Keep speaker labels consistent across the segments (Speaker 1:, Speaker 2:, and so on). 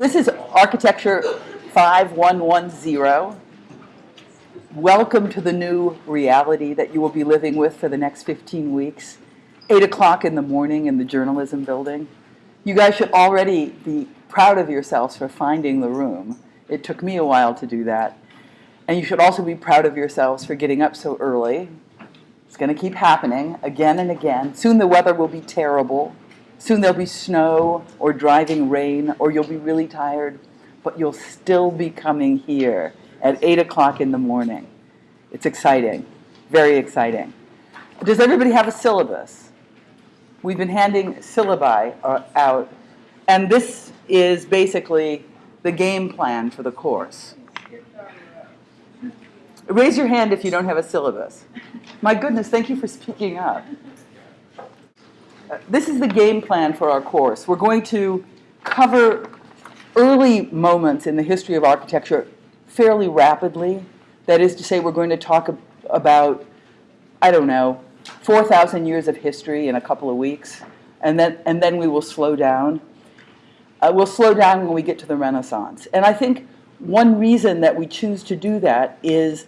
Speaker 1: This is Architecture 5110. Welcome to the new reality that you will be living with for the next 15 weeks. 8 o'clock in the morning in the journalism building. You guys should already be proud of yourselves for finding the room. It took me a while to do that. And you should also be proud of yourselves for getting up so early. It's going to keep happening again and again. Soon the weather will be terrible. Soon there'll be snow or driving rain, or you'll be really tired, but you'll still be coming here at 8 o'clock in the morning. It's exciting, very exciting. Does everybody have a syllabus? We've been handing syllabi uh, out, and this is basically the game plan for the course. Raise your hand if you don't have a syllabus. My goodness, thank you for speaking up this is the game plan for our course. We're going to cover early moments in the history of architecture fairly rapidly. That is to say, we're going to talk about, I don't know, 4,000 years of history in a couple of weeks, and then, and then we will slow down. Uh, we'll slow down when we get to the Renaissance. And I think one reason that we choose to do that is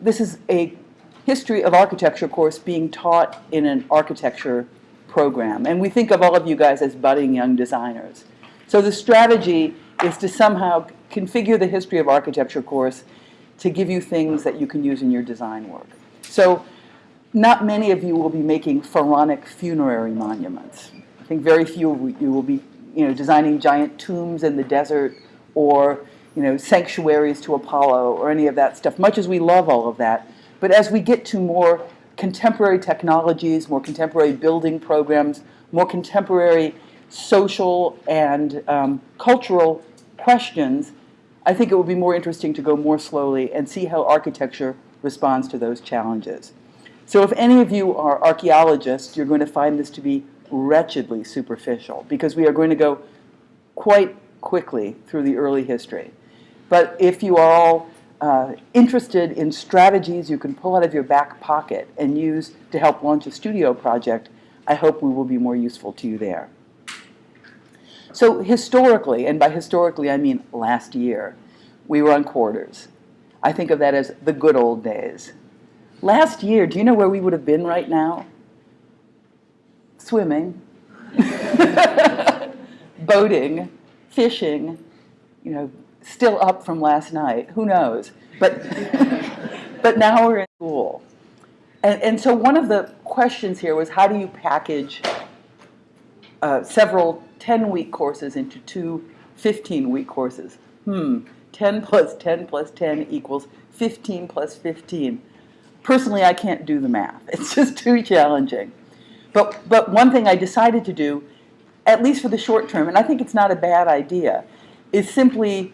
Speaker 1: this is a history of architecture course being taught in an architecture program. And we think of all of you guys as budding young designers. So the strategy is to somehow configure the history of architecture course to give you things that you can use in your design work. So not many of you will be making pharaonic funerary monuments. I think very few of you will be you know, designing giant tombs in the desert or you know, sanctuaries to Apollo or any of that stuff, much as we love all of that. But as we get to more contemporary technologies, more contemporary building programs, more contemporary social and um, cultural questions, I think it would be more interesting to go more slowly and see how architecture responds to those challenges. So if any of you are archaeologists, you're going to find this to be wretchedly superficial because we are going to go quite quickly through the early history. But if you are all uh, interested in strategies you can pull out of your back pocket and use to help launch a studio project, I hope we will be more useful to you there. So historically, and by historically I mean last year, we were on quarters. I think of that as the good old days. Last year, do you know where we would have been right now? Swimming, boating, fishing, you know, still up from last night. Who knows? But, but now we're in school. And, and so one of the questions here was how do you package uh, several 10-week courses into two 15-week courses? Hmm, 10 plus 10 plus 10 equals 15 plus 15. Personally, I can't do the math. It's just too challenging. But, but one thing I decided to do, at least for the short term, and I think it's not a bad idea, is simply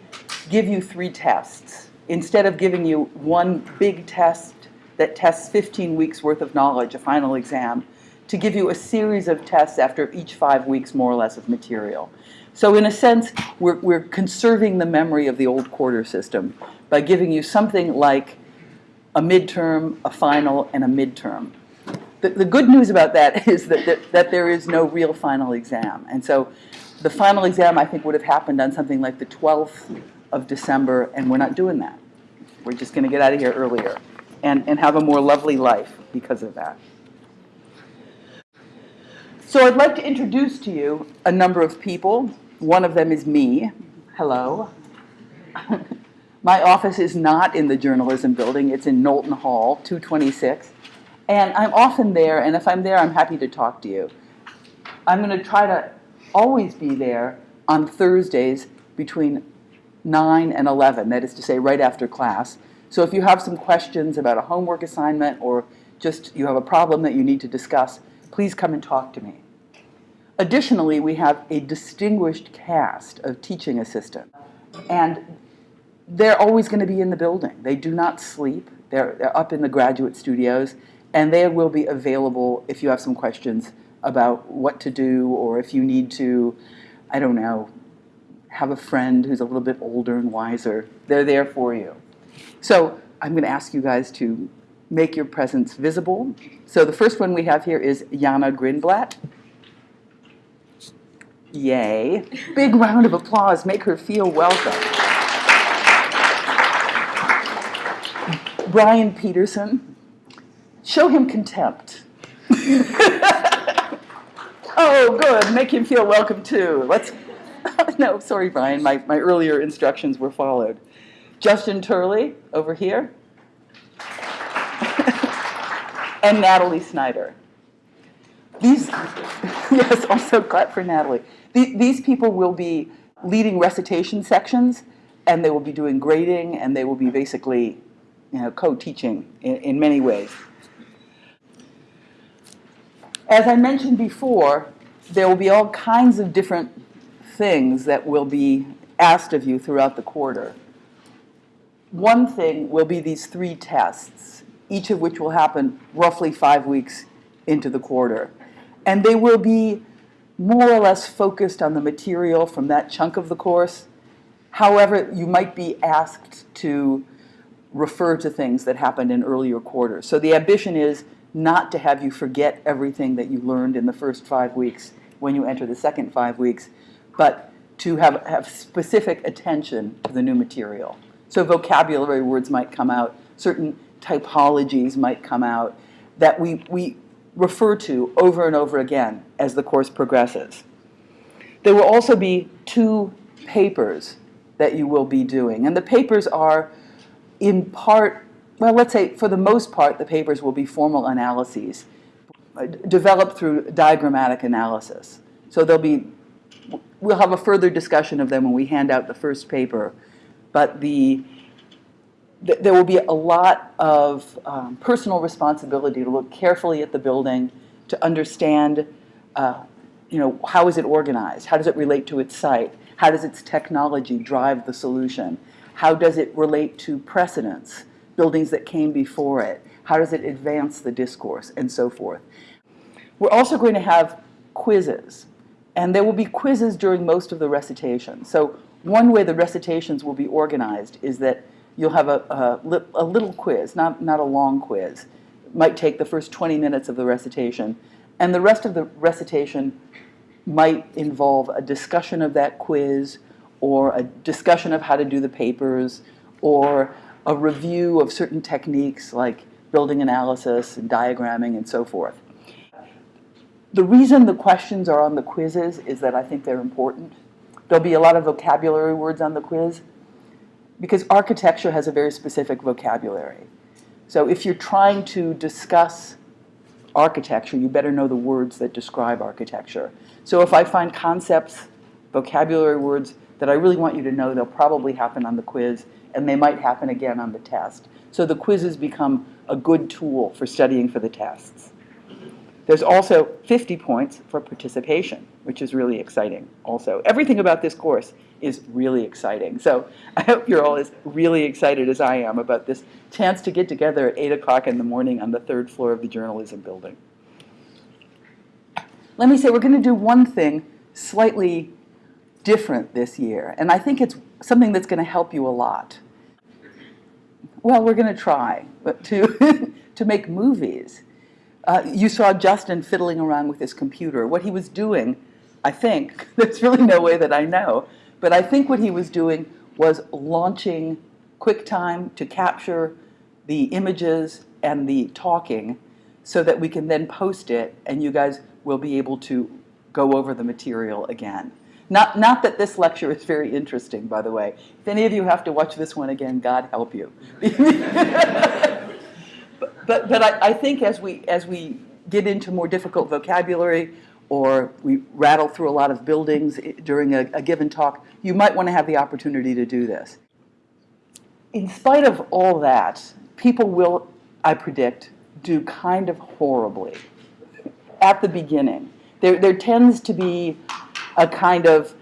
Speaker 1: give you three tests. Instead of giving you one big test that tests 15 weeks worth of knowledge, a final exam, to give you a series of tests after each five weeks more or less of material. So in a sense, we're, we're conserving the memory of the old quarter system by giving you something like a midterm, a final, and a midterm. The, the good news about that is that, that, that there is no real final exam. And so the final exam, I think, would have happened on something like the 12th of December, and we're not doing that. We're just going to get out of here earlier and, and have a more lovely life because of that. So I'd like to introduce to you a number of people. One of them is me. Hello. My office is not in the journalism building. It's in Knowlton Hall, 226. And I'm often there, and if I'm there, I'm happy to talk to you. I'm going to try to always be there on Thursdays between 9 and 11, that is to say right after class. So if you have some questions about a homework assignment or just you have a problem that you need to discuss, please come and talk to me. Additionally, we have a distinguished cast of teaching assistants. And they're always going to be in the building. They do not sleep. They're, they're up in the graduate studios, and they will be available if you have some questions about what to do or if you need to, I don't know, have a friend who's a little bit older and wiser. They're there for you. So I'm going to ask you guys to make your presence visible. So the first one we have here is Jana Grinblatt. Yay. Big round of applause. Make her feel welcome. Brian Peterson. Show him contempt. oh, good. Make him feel welcome too. Let's. no, sorry, Brian. My, my earlier instructions were followed. Justin Turley over here. and Natalie Snyder. These, yes, also clap for Natalie. The- These people will be leading recitation sections, and they will be doing grading, and they will be basically, you know, co-teaching in, in many ways. As I mentioned before, there will be all kinds of different things that will be asked of you throughout the quarter. One thing will be these three tests, each of which will happen roughly five weeks into the quarter. And they will be more or less focused on the material from that chunk of the course. However, you might be asked to refer to things that happened in earlier quarters. So the ambition is not to have you forget everything that you learned in the first five weeks when you enter the second five weeks, but to have, have specific attention to the new material. So vocabulary words might come out, certain typologies might come out that we, we refer to over and over again as the course progresses. There will also be two papers that you will be doing. And the papers are in part, well, let's say for the most part, the papers will be formal analyses uh, developed through diagrammatic analysis. So there'll be, we'll have a further discussion of them when we hand out the first paper. But the, th- there will be a lot of um, personal responsibility to look carefully at the building, to understand, uh, you know, how is it organized? How does it relate to its site? How does its technology drive the solution? How does it relate to precedents, buildings that came before it? How does it advance the discourse, and so forth? We're also going to have quizzes, and there will be quizzes during most of the recitation. So one way the recitations will be organized is that you'll have a, a, a little quiz, not, not a long quiz. It might take the first 20 minutes of the recitation, and the rest of the recitation might involve a discussion of that quiz or a discussion of how to do the papers or a review of certain techniques like building analysis and diagramming and so forth. The reason the questions are on the quizzes is that I think they're important. There'll be a lot of vocabulary words on the quiz because architecture has a very specific vocabulary. So if you're trying to discuss architecture, you better know the words that describe architecture. So if I find concepts, vocabulary words that I really want you to know, they'll probably happen on the quiz, and they might happen again on the test. So the quizzes become a good tool for studying for the tests. There's also 50 points for participation, which is really exciting also. Everything about this course is really exciting. So I hope you're all as really excited as I am about this chance to get together at 8 o'clock in the morning on the third floor of the journalism building. Let me say, we're going to do one thing slightly different this year, and I think it's something that's going to help you a lot. Well, we're going to try to, to make movies. Uh, you saw Justin fiddling around with his computer. What he was doing, I think, there's really no way that I know, but I think what he was doing was launching QuickTime to capture the images and the talking so that we can then post it and you guys will be able to go over the material again. Not, not that this lecture is very interesting, by the way. If any of you have to watch this one again, God help you. but but, but I, I think as we, as we get into more difficult vocabulary or we rattle through a lot of buildings during a, a given talk, you might want to have the opportunity to do this. In spite of all that, people will, I predict, do kind of horribly at the beginning. There, there tends to be a kind of,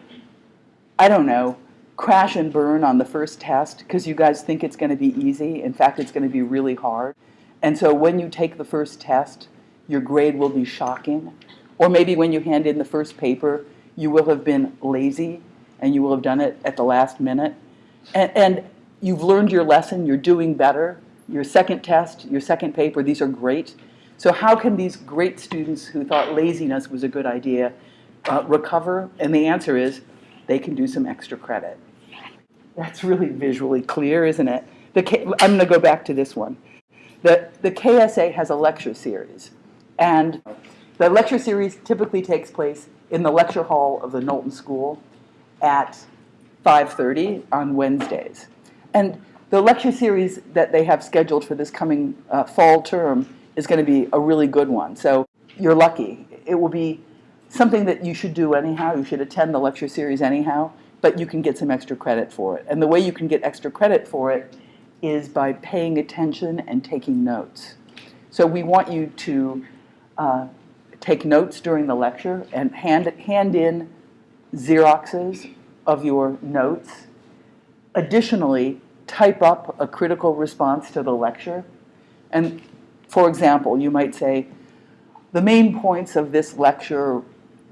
Speaker 1: I don't know, crash and burn on the first test because you guys think it's going to be easy. In fact, it's going to be really hard. And so when you take the first test, your grade will be shocking. Or maybe when you hand in the first paper, you will have been lazy and you will have done it at the last minute. And, and you've learned your lesson, you're doing better. Your second test, your second paper, these are great. So how can these great students who thought laziness was a good idea uh, recover? And the answer is they can do some extra credit. That's really visually clear, isn't it? The K, I'm going to go back to this one. The, the KSA has a lecture series, and the lecture series typically takes place in the lecture hall of the Knowlton School at 5.30 on Wednesdays. And the lecture series that they have scheduled for this coming uh, fall term is going to be a really good one. So you're lucky. It will be something that you should do anyhow. You should attend the lecture series anyhow, but you can get some extra credit for it. And the way you can get extra credit for it is by paying attention and taking notes. So we want you to uh, take notes during the lecture and hand, hand in Xeroxes of your notes. Additionally, type up a critical response to the lecture. And for example, you might say, the main points of this lecture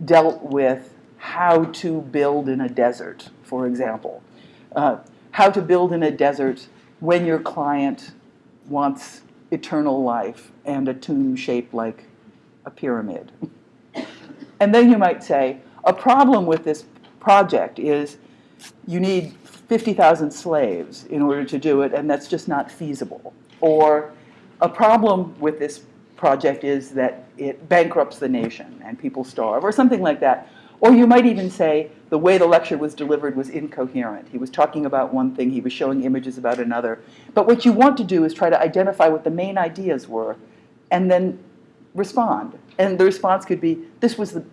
Speaker 1: dealt with how to build in a desert, for example. Uh, how to build in a desert when your client wants eternal life and a tomb shaped like a pyramid. and then you might say, a problem with this project is you need 50,000 slaves in order to do it, and that's just not feasible. Or a problem with this project is that it bankrupts the nation and people starve, or something like that. Or you might even say the way the lecture was delivered was incoherent. He was talking about one thing, he was showing images about another. But what you want to do is try to identify what the main ideas were and then respond. And the response could be, this was the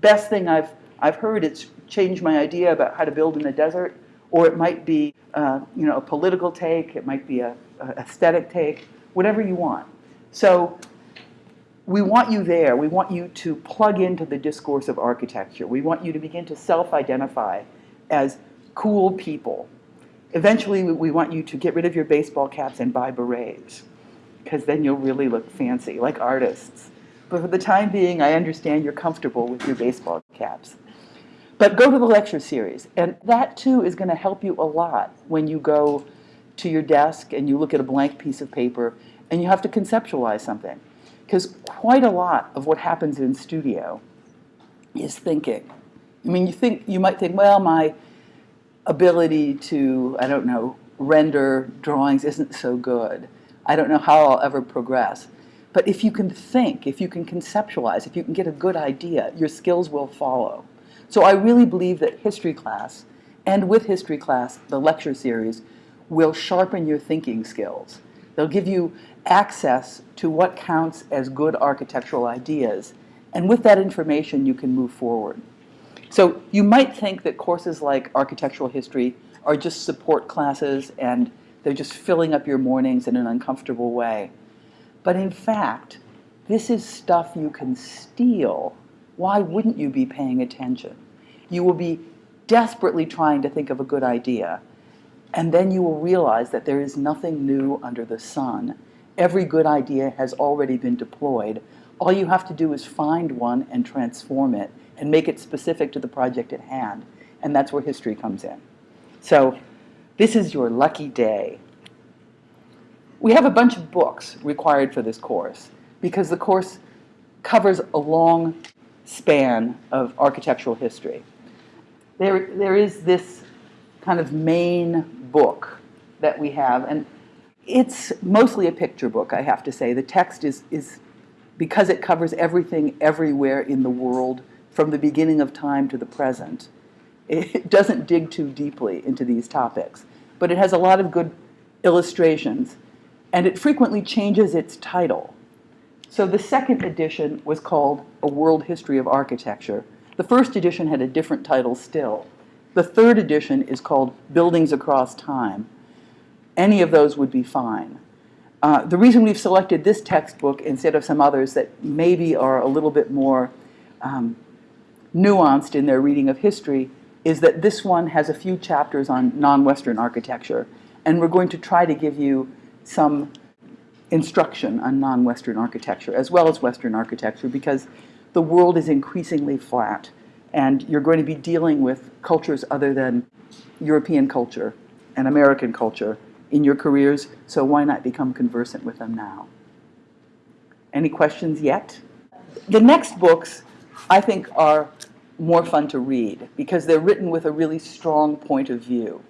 Speaker 1: best thing I've, I've heard. It's changed my idea about how to build in the desert. Or it might be uh, you know, a political take. It might be a, a aesthetic take, whatever you want. So we want you there. We want you to plug into the discourse of architecture. We want you to begin to self-identify as cool people. Eventually, we want you to get rid of your baseball caps and buy berets, because then you'll really look fancy, like artists. But for the time being, I understand you're comfortable with your baseball caps. But go to the lecture series, and that too is going to help you a lot when you go to your desk and you look at a blank piece of paper and you have to conceptualize something. Because quite a lot of what happens in studio is thinking. I mean, you think you might think, well, my ability to, I don't know, render drawings isn't so good. I don't know how I'll ever progress. But if you can think, if you can conceptualize, if you can get a good idea, your skills will follow. So I really believe that history class, and with history class, the lecture series, will sharpen your thinking skills. They'll give you access to what counts as good architectural ideas. And with that information, you can move forward. So you might think that courses like architectural history are just support classes and they're just filling up your mornings in an uncomfortable way. But in fact, this is stuff you can steal why wouldn't you be paying attention? You will be desperately trying to think of a good idea, and then you will realize that there is nothing new under the sun. Every good idea has already been deployed. All you have to do is find one and transform it and make it specific to the project at hand. And that's where history comes in. So this is your lucky day. We have a bunch of books required for this course because the course covers a long span of architectural history. There, there is this kind of main book that we have, and it's mostly a picture book, I have to say. The text is, is because it covers everything everywhere in the world from the beginning of time to the present. It doesn't dig too deeply into these topics, but it has a lot of good illustrations, and it frequently changes its title. So the second edition was called A World History of Architecture. The first edition had a different title still. The third edition is called Buildings Across Time. Any of those would be fine. Uh, the reason we've selected this textbook instead of some others that maybe are a little bit more um, nuanced in their reading of history is that this one has a few chapters on non-Western architecture, and we're going to try to give you some instruction on non-Western architecture as well as Western architecture because the world is increasingly flat and you're going to be dealing with cultures other than European culture and American culture in your careers, so why not become conversant with them now? Any questions yet? The next books, I think, are more fun to read because they're written with a really strong point of view.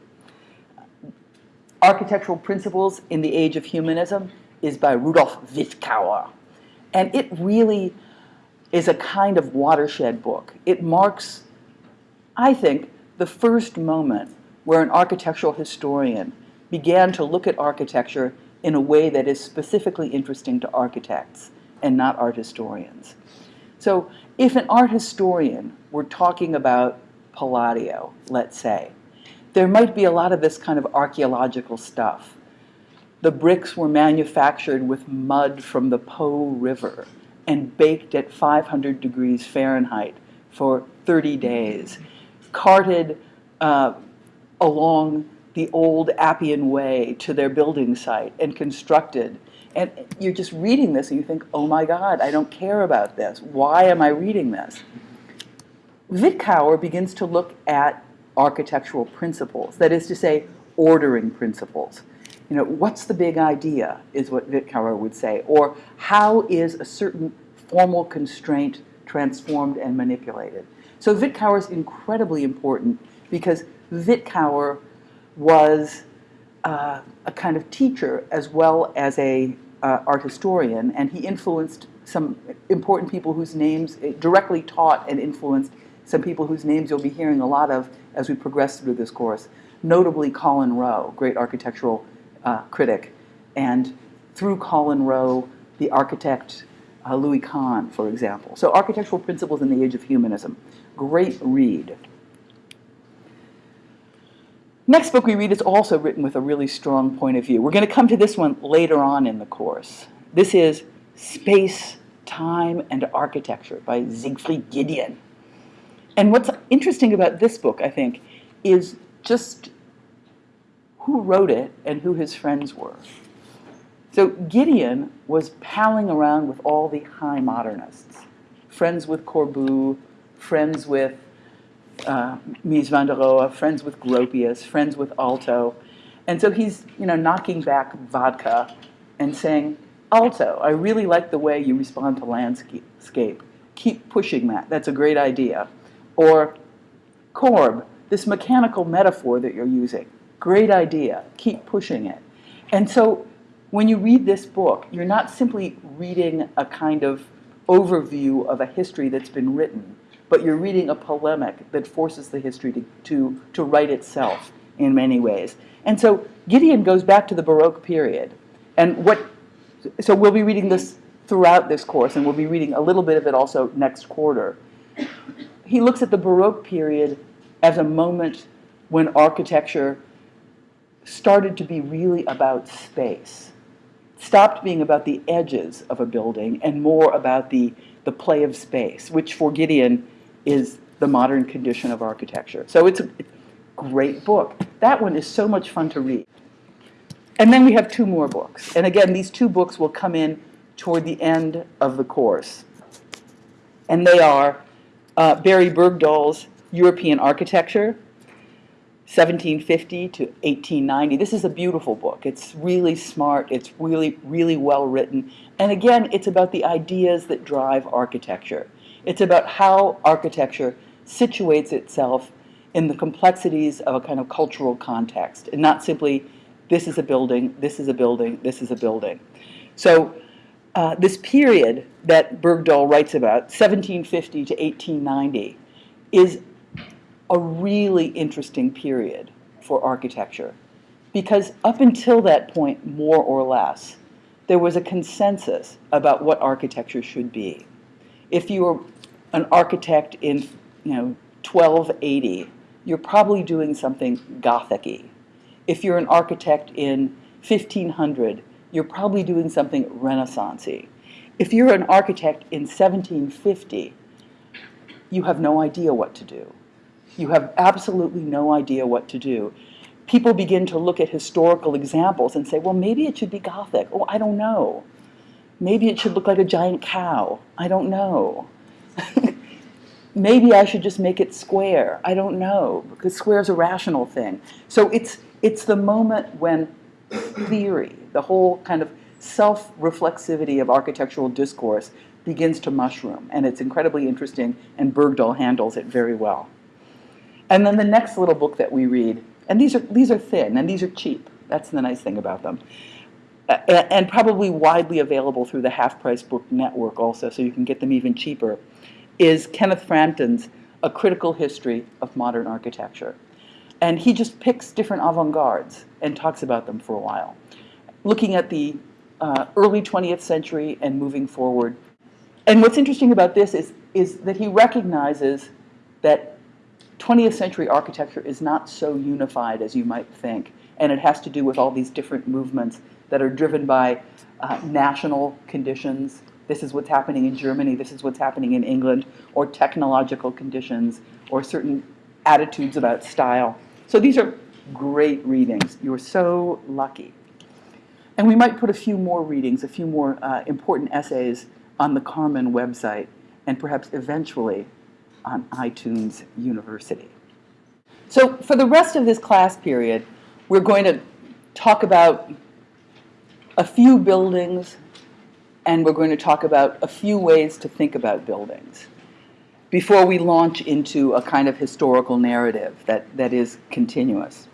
Speaker 1: Architectural Principles in the Age of Humanism is by Rudolf Wittkower. And it really is a kind of watershed book. It marks, I think, the first moment where an architectural historian began to look at architecture in a way that is specifically interesting to architects and not art historians. So if an art historian were talking about Palladio, let's say, there might be a lot of this kind of archaeological stuff. The bricks were manufactured with mud from the Po River and baked at 500 degrees Fahrenheit for 30 days, carted uh, along the old Appian Way to their building site and constructed. And you're just reading this and you think, oh my God, I don't care about this. Why am I reading this? Wittkower begins to look at architectural principles, that is to say, ordering principles. You know, what's the big idea, is what Wittkower would say, or how is a certain formal constraint transformed and manipulated. So Wittkower is incredibly important because Wittkower was uh, a kind of teacher as well as a uh, art historian, and he influenced some important people whose names directly taught and influenced some people whose names you'll be hearing a lot of as we progress through this course, notably Colin Rowe, great architectural uh, critic, and through Colin Rowe, the architect uh, Louis Kahn, for example. So Architectural Principles in the Age of Humanism, great read. Next book we read is also written with a really strong point of view. We're going to come to this one later on in the course. This is Space, Time, and Architecture by Siegfried Giedion. And what's interesting about this book, I think, is just who wrote it and who his friends were. So Giedion was palling around with all the high modernists, friends with Corbu, friends with uh, Mies van der Rohe, friends with Gropius, friends with Aalto. And so he's you know, knocking back vodka and saying, Aalto, I really like the way you respond to landscape. Keep pushing that. That's a great idea. Or Corb, this mechanical metaphor that you're using, great idea, keep pushing it. And so when you read this book, you're not simply reading a kind of overview of a history that's been written, but you're reading a polemic that forces the history to, to, to write itself in many ways. And so Giedion goes back to the Baroque period. And what, so we'll be reading this throughout this course, and we'll be reading a little bit of it also next quarter he looks at the Baroque period as a moment when architecture started to be really about space, stopped being about the edges of a building and more about the, the play of space, which for Giedion is the modern condition of architecture. So it's a great book. That one is so much fun to read. And then we have two more books. And again, these two books will come in toward the end of the course. And they are uh, Barry Bergdoll's European Architecture, 1750 to 1890. This is a beautiful book. It's really smart. It's really, really well written. And again, it's about the ideas that drive architecture. It's about how architecture situates itself in the complexities of a kind of cultural context, and not simply this is a building, this is a building, this is a building. So uh, this period that Bergdoll writes about, 1750 to 1890, is a really interesting period for architecture. Because up until that point, more or less, there was a consensus about what architecture should be. If you were an architect in you know, 1280, you're probably doing something Gothic-y. If you're an architect in 1500, you're probably doing something Renaissancey. If you're an architect in 1750, you have no idea what to do. You have absolutely no idea what to do. People begin to look at historical examples and say, well, maybe it should be Gothic. Oh, I don't know. Maybe it should look like a giant cow. I don't know. maybe I should just make it square. I don't know, because square is a rational thing. So it's, it's the moment when theory, the whole kind of self-reflexivity of architectural discourse begins to mushroom, and it's incredibly interesting, and Bergdoll handles it very well. And then the next little book that we read, and these are, these are thin, and these are cheap. That's the nice thing about them. Uh, and probably widely available through the Half Price Book Network also, so you can get them even cheaper, is Kenneth Frampton's A Critical History of Modern Architecture. And he just picks different avant-gardes and talks about them for a while, looking at the uh, early 20th century and moving forward. And what's interesting about this is, is that he recognizes that 20th century architecture is not so unified as you might think, and it has to do with all these different movements that are driven by uh, national conditions. This is what's happening in Germany, this is what's happening in England, or technological conditions, or certain attitudes about style. So these are great readings. You're so lucky. And we might put a few more readings, a few more uh, important essays on the Carmen website, and perhaps eventually on iTunes University. So for the rest of this class period, we're going to talk about a few buildings, and we're going to talk about a few ways to think about buildings before we launch into a kind of historical narrative that, that is continuous.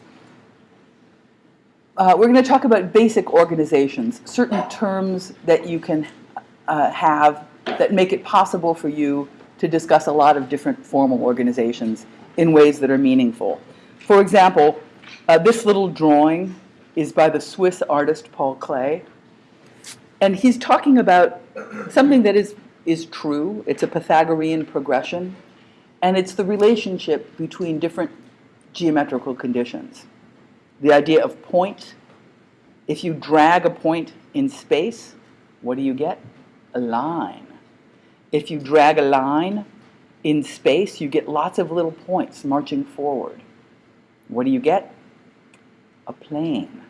Speaker 1: Uh, we're going to talk about basic organizations, certain terms that you can uh, have that make it possible for you to discuss a lot of different formal organizations in ways that are meaningful. For example, uh, this little drawing is by the Swiss artist Paul Klee. And he's talking about something that is is true. It's a Pythagorean progression, and it's the relationship between different geometrical conditions. The idea of point, if you drag a point in space, what do you get? A line. If you drag a line in space, you get lots of little points marching forward. What do you get? A plane.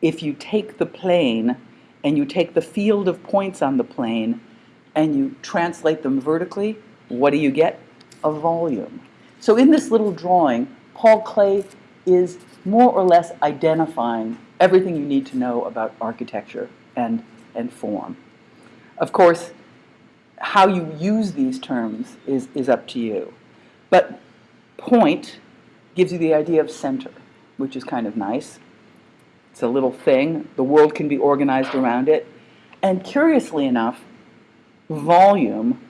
Speaker 1: If you take the plane and you take the field of points on the plane and you translate them vertically, what do you get? A volume. So in this little drawing, Paul Klee is more or less identifying everything you need to know about architecture and, and form. Of course, how you use these terms is, is up to you. But point gives you the idea of center, which is kind of nice. It's a little thing. The world can be organized around it. And curiously enough, volume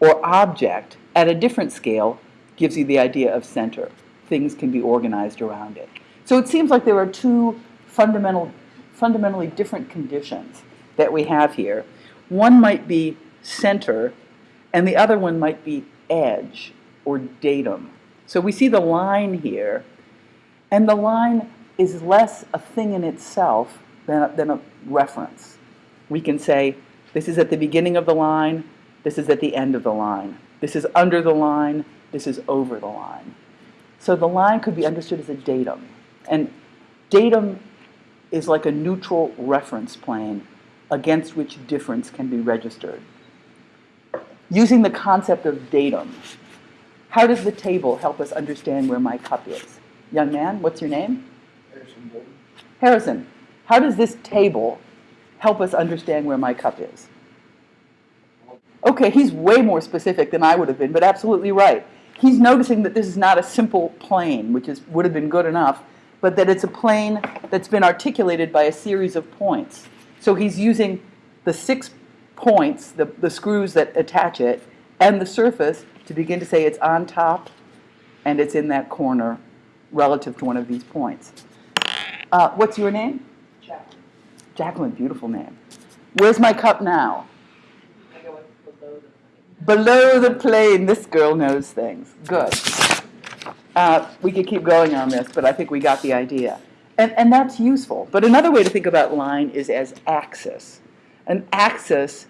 Speaker 1: or object at a different scale gives you the idea of center. Things can be organized around it. So it seems like there are two fundamental, fundamentally different conditions that we have here. One might be center, and the other one might be edge or datum. So we see the line here, and the line is less a thing in itself than a, than a reference. We can say, this is at the beginning of the line. This is at the end of the line. This is under the line. This is over the line. So the line could be understood as a datum. And datum is like a neutral reference plane against which difference can be registered. Using the concept of datum, how does the table help us understand where my cup is? Young man, what's your name?
Speaker 2: Harrison Bolton.
Speaker 1: Harrison, how does this table help us understand where my cup is. Okay, he's way more specific than I would have been, but absolutely right. He's noticing that this is not a simple plane, which is, would have been good enough, but that it's a plane that's been articulated by a series of points. So he's using the six points, the, the screws that attach it, and the surface to begin to say it's on top and it's in that corner relative to one of these points. Uh, what's your name? Jacqueline, Jacqueline, beautiful name. Where's my cup now? Below the plane. This girl knows things. Good. Uh, we could keep going on this, but I think we got the idea. And, and that's useful. But another way to think about line is as axis. An axis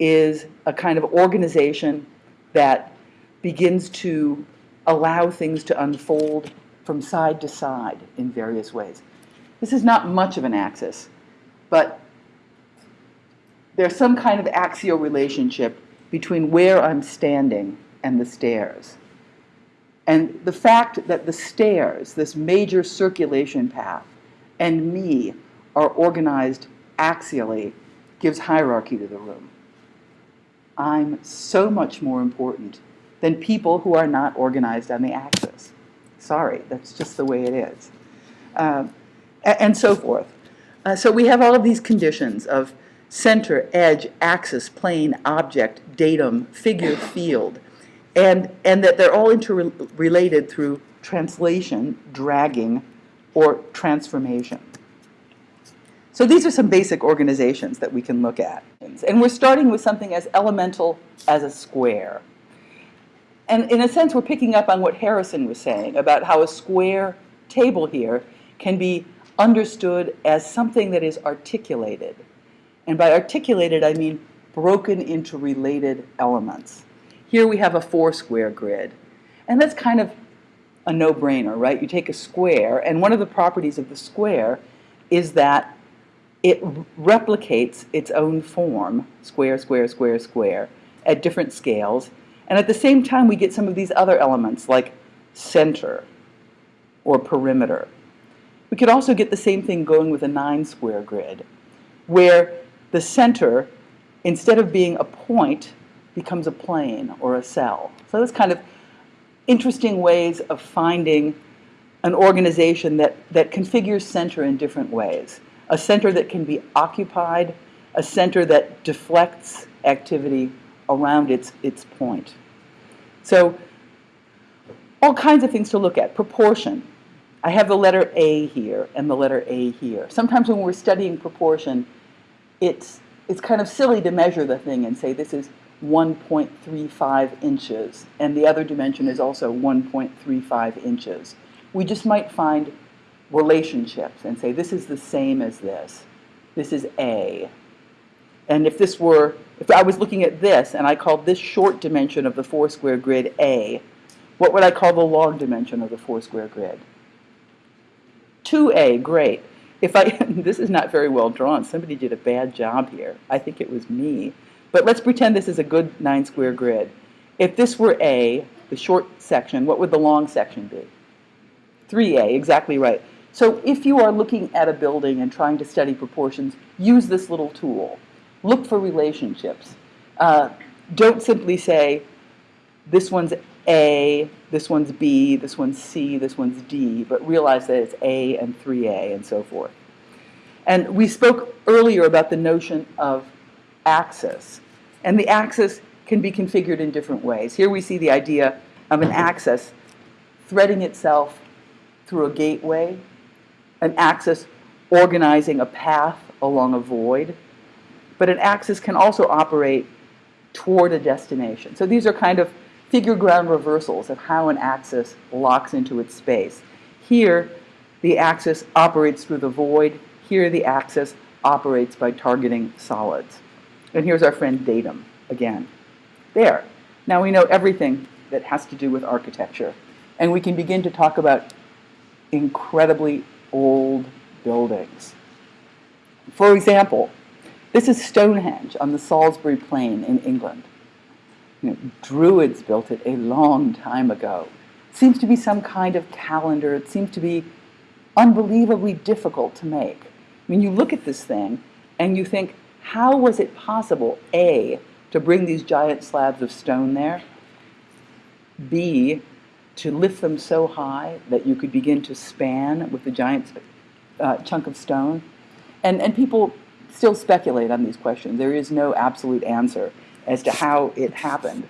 Speaker 1: is a kind of organization that begins to allow things to unfold from side to side in various ways. This is not much of an axis but there's some kind of axial relationship between where I'm standing and the stairs. And the fact that the stairs, this major circulation path, and me are organized axially gives hierarchy to the room. I'm so much more important than people who are not organized on the axis. Sorry, that's just the way it is. Uh, and so forth. Uh, so we have all of these conditions of center, edge, axis, plane, object, datum, figure, field, and, and that they're all interrelated through translation, dragging, or transformation. So these are some basic organizations that we can look at. And we're starting with something as elemental as a square. And in a sense, we're picking up on what Harrison was saying about how a square table here can be understood as something that is articulated. And by articulated, I mean broken into related elements. Here we have a four square grid. And that's kind of a no-brainer, right? You take a square, and one of the properties of the square is that it replicates its own form, square, square, square, square, at different scales. And at the same time, we get some of these other elements like center or perimeter. We could also get the same thing going with a nine square grid, where the center, instead of being a point, becomes a plane or a cell. So that's kind of interesting ways of finding an organization that, that configures center in different ways. A center that can be occupied, a center that deflects activity around its, its point. So all kinds of things to look at. Proportion. I have the letter A here and the letter A here. Sometimes when we're studying proportion, it's, it's kind of silly to measure the thing and say this is 1.35 inches, and the other dimension is also 1.35 inches. We just might find relationships and say this is the same as this. This is A. And if this were, if I was looking at this and I called this short dimension of the four square grid A, what would I call the long dimension of the four square grid? 2A, great. If I, this is not very well drawn. Somebody did a bad job here. I think it was me. But let's pretend this is a good nine square grid. If this were A, the short section, what would the long section be? 3A, exactly right. So if you are looking at a building and trying to study proportions, use this little tool. Look for relationships. Uh, don't simply say, this one's A, this one's B, this one's C, this one's D, but realize that it's A and 3A and so forth. And we spoke earlier about the notion of axis. And the axis can be configured in different ways. Here we see the idea of an axis threading itself through a gateway, an axis organizing a path along a void, but an axis can also operate toward a destination. So these are kind of figure ground reversals of how an axis locks into its space. Here, the axis operates through the void. Here, the axis operates by targeting solids. And here's our friend datum again. There. Now we know everything that has to do with architecture. And we can begin to talk about incredibly old buildings. For example, this is Stonehenge on the Salisbury Plain in England. You know, Druids built it a long time ago. It seems to be some kind of calendar. It seems to be unbelievably difficult to make. I mean, you look at this thing and you think, how was it possible, A, to bring these giant slabs of stone there, B, to lift them so high that you could begin to span with the giant uh, chunk of stone? And, and people still speculate on these questions. There is no absolute answer as to how it happened.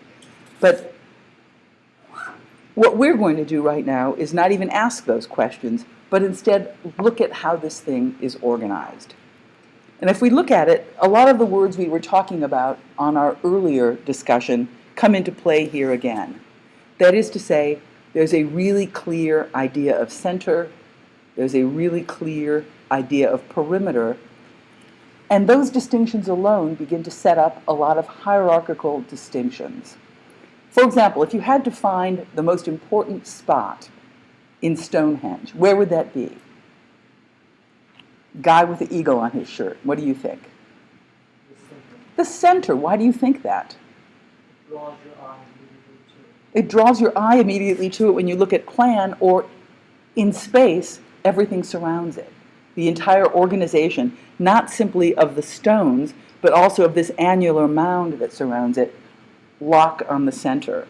Speaker 1: But what we're going to do right now is not even ask those questions, but instead look at how this thing is organized. And if we look at it, a lot of the words we were talking about on our earlier discussion come into play here again. That is to say, there's a really clear idea of center, there's a really clear idea of perimeter, and those distinctions alone begin to set up a lot of hierarchical distinctions. For example, if you had to find the most important spot in Stonehenge, where would that be? Guy with the eagle on his shirt. What do you think? The center. The center. Why do you think that? It draws your eye immediately to it when you look at plan or in space, everything surrounds it. The entire organization, not simply of the stones, but also of this annular mound that surrounds it, lock on the center.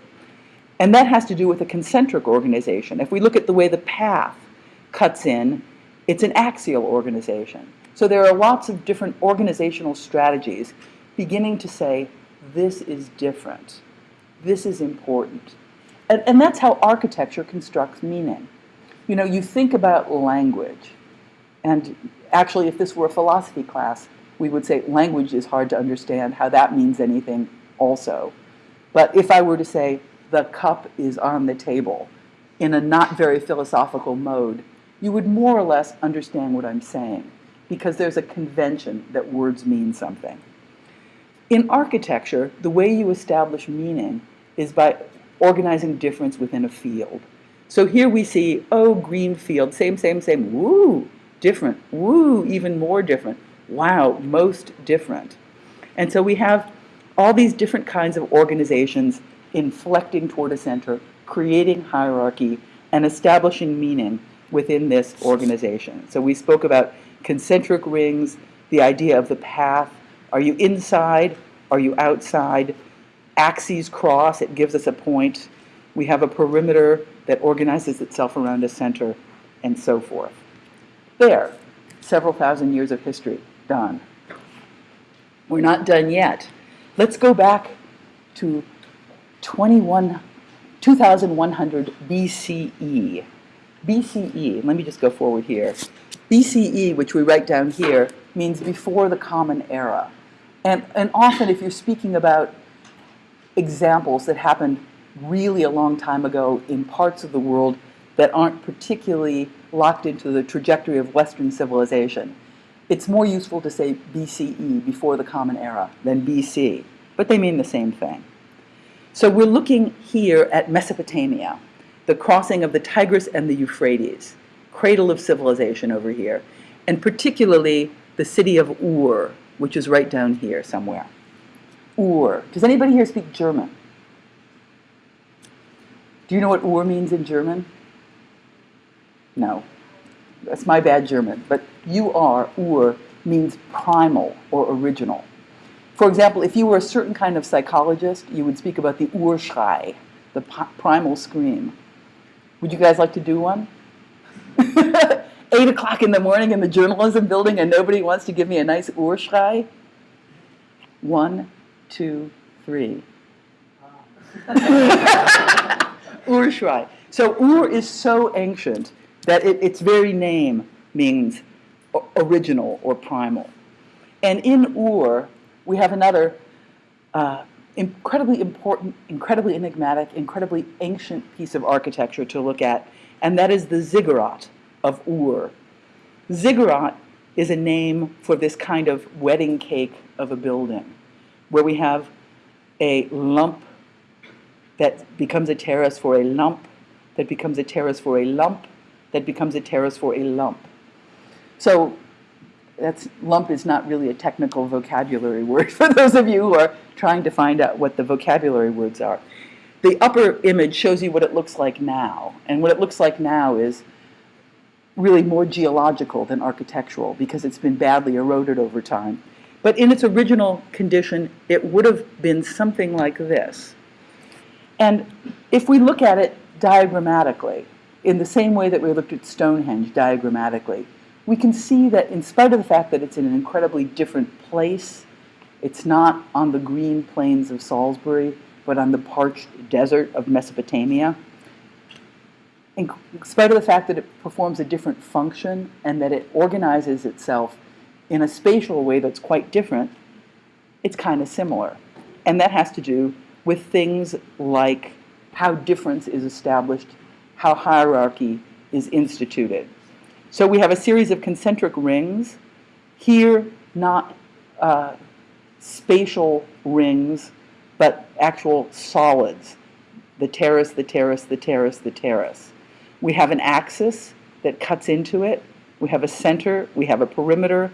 Speaker 1: And that has to do with a concentric organization. If we look at the way the path cuts in, it's an axial organization. So there are lots of different organizational strategies beginning to say, this is different, this is important. And, and that's how architecture constructs meaning. You know, you think about language, and actually, if this were a philosophy class, we would say language is hard to understand, how that means anything also. But if I were to say, the cup is on the table, in a not very philosophical mode, you would more or less understand what I'm saying, because there's a convention that words mean something. In architecture, the way you establish meaning is by organizing difference within a field. So here we see, oh, green field, same, same, same, woo, different, woo, even more different, wow, most different. And so we have all these different kinds of organizations inflecting toward a center, creating hierarchy, and establishing meaning within this organization. So we spoke about concentric rings, the idea of the path. Are you inside? Are you outside? Axes cross, it gives us a point. We have a perimeter that organizes itself around a center, and so forth. There, several thousand years of history, done. We're not done yet. Let's go back to 21, 2100 BCE. BCE, let me just go forward here. BCE, which we write down here, means before the Common Era. And, and often if you're speaking about examples that happened really a long time ago in parts of the world that aren't particularly locked into the trajectory of Western civilization, it's more useful to say BCE, before the Common Era, than BC, but they mean the same thing. So we're looking here at Mesopotamia, the crossing of the Tigris and the Euphrates, cradle of civilization over here, and particularly the city of Ur, which is right down here somewhere. Ur. Does anybody here speak German? Do you know what Ur means in German? No. That's my bad German. But you are, Ur, means primal or original. For example, if you were a certain kind of psychologist, you would speak about the Urschrei, the primal scream. Would you guys like to do one? Eight o'clock in the morning in the journalism building and nobody wants to give me a nice Urschrei? One, two, three. Urschrei. So Ur is so ancient that it, its very name means original or primal. And in Ur, we have another uh, incredibly important, incredibly enigmatic, incredibly ancient piece of architecture to look at, and that is the ziggurat of Ur. Ziggurat is a name for this kind of wedding cake of a building, where we have a lump that becomes a terrace for a lump, that becomes a terrace for a lump, that becomes a terrace for a lump. So that's lump is not really a technical vocabulary word for those of you who are trying to find out what the vocabulary words are. The upper image shows you what it looks like now. And what it looks like now is really more geological than architectural because it's been badly eroded over time. But in its original condition, it would have been something like this. And if we look at it diagrammatically, in the same way that we looked at Stonehenge diagrammatically, we can see that in spite of the fact that it's in an incredibly different place, it's not on the green plains of Salisbury, but on the parched desert of Mesopotamia, in spite of the fact that it performs a different function and that it organizes itself in a spatial way that's quite different, it's kind of similar. And that has to do with things like how difference is established, how hierarchy is instituted. So we have a series of concentric rings. Here, not uh, spatial rings, but actual solids. The terrace, the terrace, the terrace, the terrace. We have an axis that cuts into it. We have a center. We have a perimeter.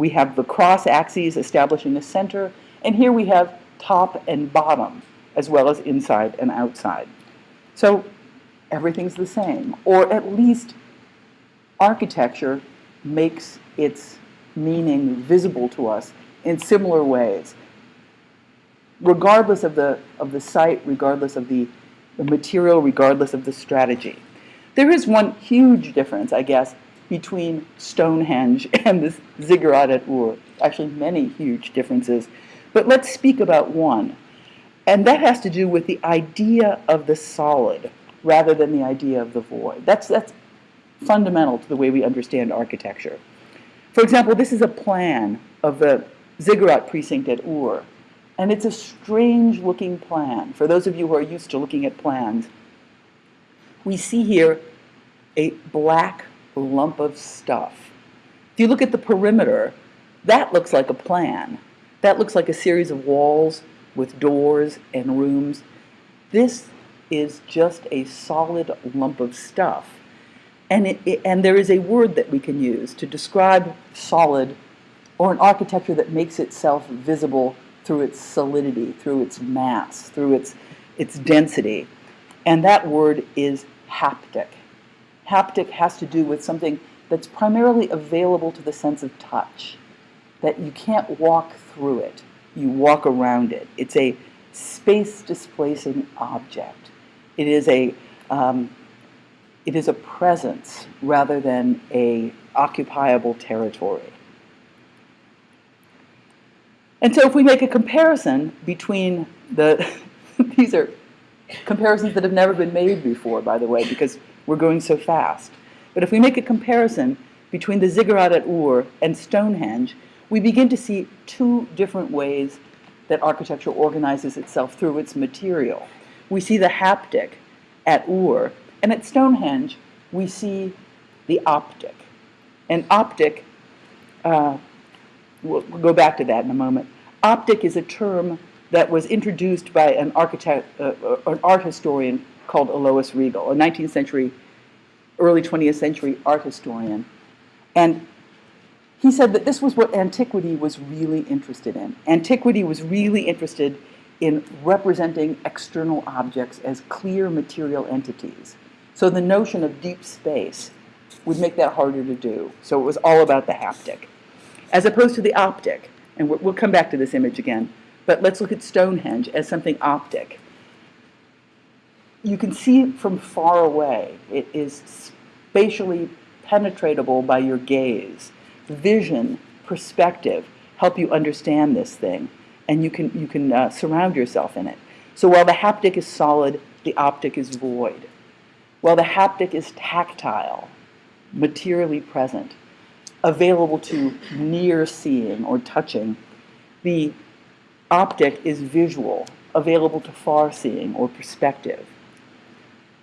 Speaker 1: We have the cross axes establishing a center. And here we have top and bottom, as well as inside and outside. So everything's the same, or at least architecture makes its meaning visible to us in similar ways. regardless of the, of the site, regardless of the, the material, regardless of the strategy. There is one huge difference, I guess, between Stonehenge and this ziggurat at Ur. Actually, many huge differences. But let's speak about one. And that has to do with the idea of the solid rather than the idea of the void. That's, that's fundamental to the way we understand architecture. For example, this is a plan of the ziggurat precinct at Ur. And it's a strange looking plan. For those of you who are used to looking at plans, we see here a black lump of stuff. If you look at the perimeter, that looks like a plan. That looks like a series of walls with doors and rooms. This is just a solid lump of stuff. And, it, it, and there is a word that we can use to describe solid or an architecture that makes itself visible through its solidity, through its mass, through its, its density. And that word is haptic. Haptic has to do with something that's primarily available to the sense of touch, that you can't walk through it, you walk around it. It's a space displacing object. It is a, um, it is a presence rather than a occupiable territory. And so if we make a comparison between the, these are comparisons that have never been made before, by the way, because we're going so fast. But if we make a comparison between the ziggurat at Ur and Stonehenge, we begin to see two different ways that architecture organizes itself through its material. We see the haptic at Ur, and at Stonehenge, we see the optic. And optic uh, We'll, we'll go back to that in a moment. Optic is a term that was introduced by an architect, uh, uh an art historian called Alois Riegl, a 19th century, early 20th century art historian. And he said that this was what antiquity was really interested in. Antiquity was really interested in representing external objects as clear material entities. So the notion of deep space would make that harder to do. So it was all about the haptic as opposed to the optic. And we'll come back to this image again. But let's look at Stonehenge as something optic. You can see from far away. It is spatially penetratable by your gaze. Vision, perspective help you understand this thing. And you can, you can uh, surround yourself in it. So while the haptic is solid, the optic is void. While the haptic is tactile, materially present, available to near seeing or touching. The optic is visual, available to far seeing or perspective.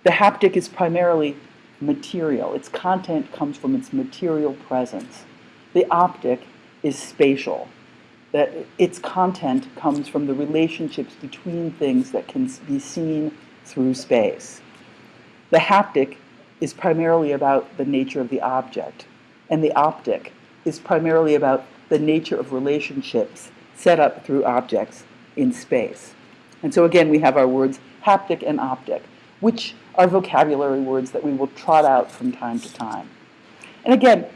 Speaker 1: The haptic is primarily material. Its content comes from its material presence. The optic is spatial. That its content comes from the relationships between things that can be seen through space. The haptic is primarily about the nature of the object and the optic is primarily about the nature of relationships set up through objects in space. And so again, we have our words haptic and optic, which are vocabulary words that we will trot out from time to time. And again,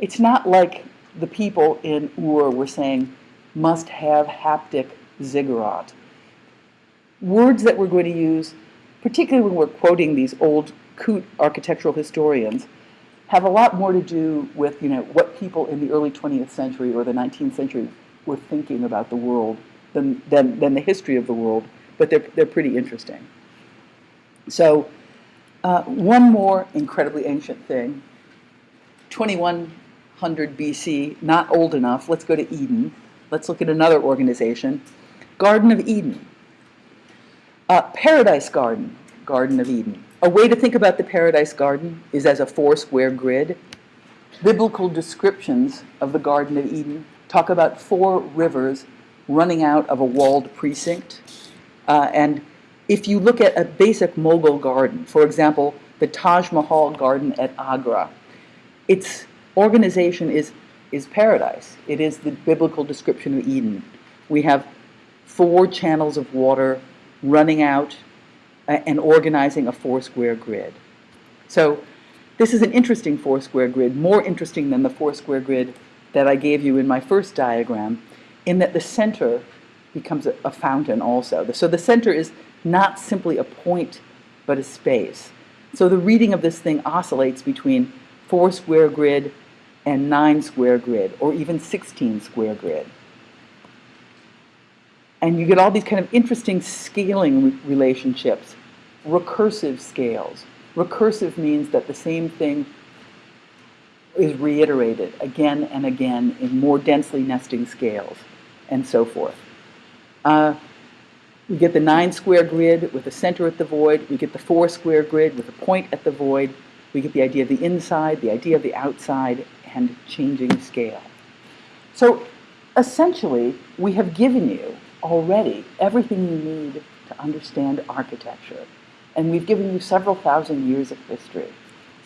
Speaker 1: it's not like the people in Ur were saying, must have haptic ziggurat. Words that we're going to use, particularly when we're quoting these old coot architectural historians, have a lot more to do with you know what people in the early 20th century or the 19th century were thinking about the world than, than, than the history of the world, but they're, they're pretty interesting. So uh, one more incredibly ancient thing, 2100 BC, not old enough, let's go to Eden. Let's look at another organization, Garden of Eden. Uh, Paradise Garden, Garden of Eden. A way to think about the Paradise Garden is as a four square grid. Biblical descriptions of the Garden of Eden talk about four rivers running out of a walled precinct. Uh, and if you look at a basic Mughal garden, for example, the Taj Mahal garden at Agra, its organization is, is paradise. It is the biblical description of Eden. We have four channels of water running out and organizing a four square grid. So this is an interesting four square grid, more interesting than the four square grid that I gave you in my first diagram, in that the center becomes a, a fountain also. So the center is not simply a point, but a space. So the reading of this thing oscillates between four square grid and nine square grid, or even 16 square grid. And you get all these kind of interesting scaling re- relationships, recursive scales. Recursive means that the same thing is reiterated again and again in more densely nesting scales, and so forth. Uh, we get the nine square grid with a center at the void. We get the four square grid with a point at the void. We get the idea of the inside, the idea of the outside, and changing scale. So essentially, we have given you already everything you need to understand architecture. And we've given you several thousand years of history.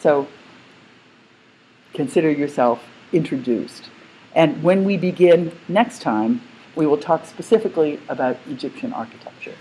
Speaker 1: So consider yourself introduced. And when we begin next time, we will talk specifically about Egyptian architecture.